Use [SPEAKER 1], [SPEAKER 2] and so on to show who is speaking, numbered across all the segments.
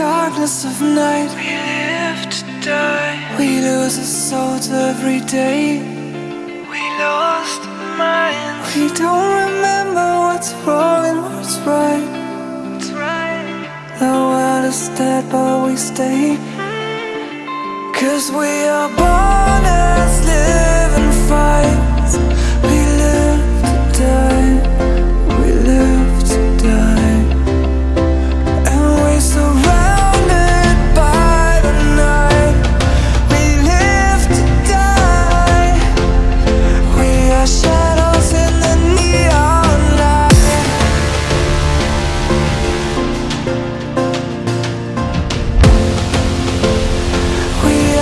[SPEAKER 1] darkness of night.
[SPEAKER 2] We live to die.
[SPEAKER 1] We lose our souls every day.
[SPEAKER 2] We lost our minds.
[SPEAKER 1] We don't remember what's wrong and what's right.
[SPEAKER 2] Right.
[SPEAKER 1] The world is dead but we stay. Mm. Cause we are born as live and fight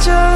[SPEAKER 1] 저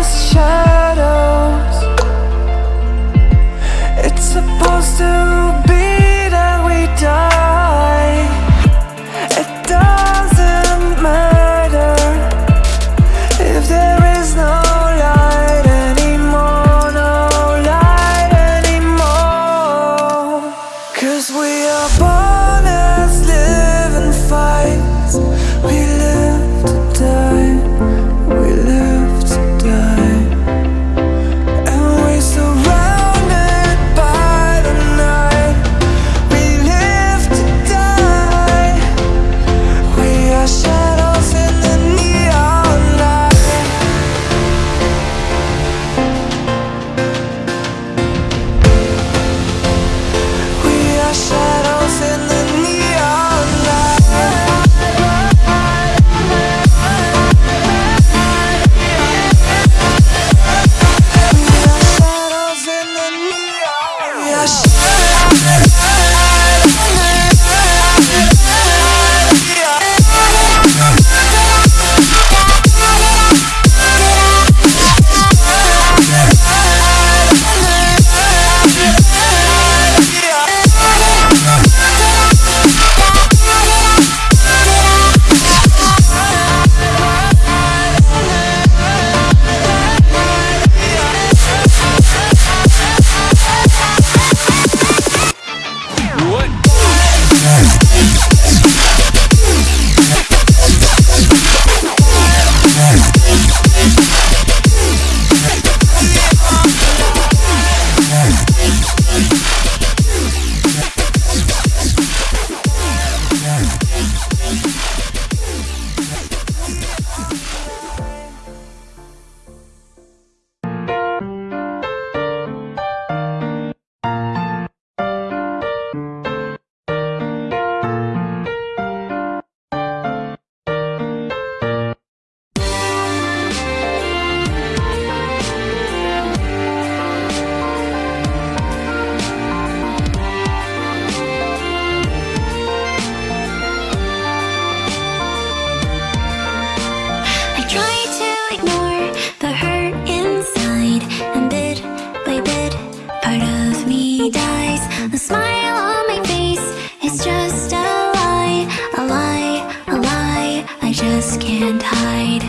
[SPEAKER 1] can't hide.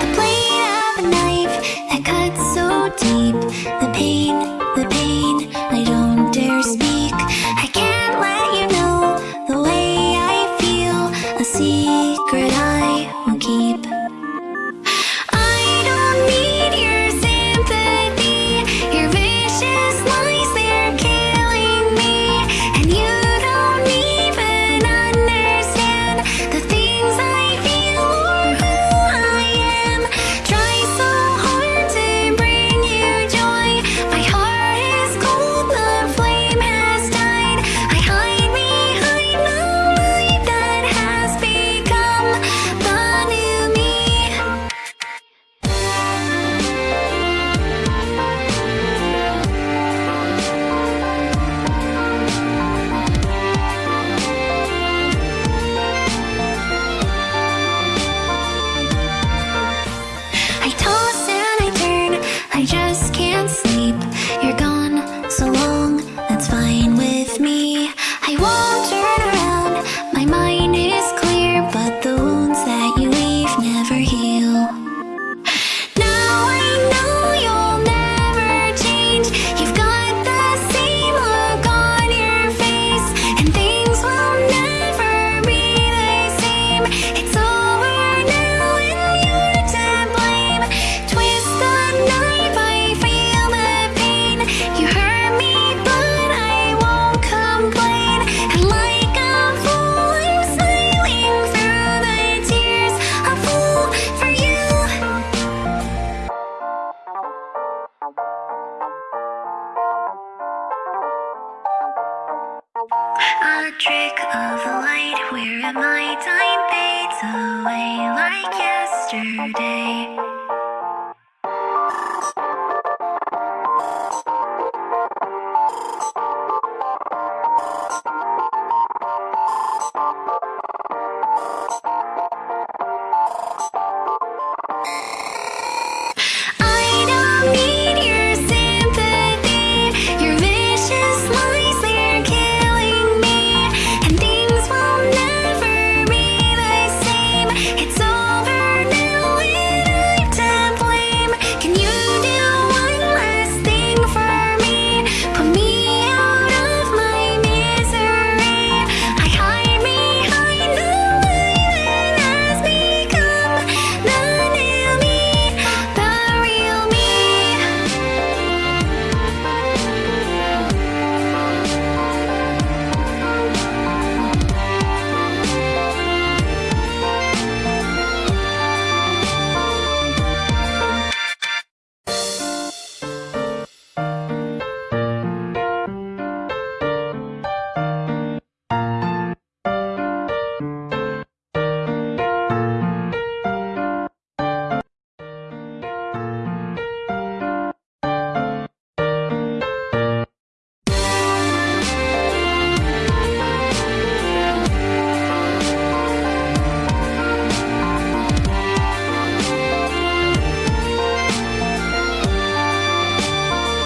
[SPEAKER 1] The blade of a knife that cuts so deep The pain, the pain, I don't
[SPEAKER 3] yesterday.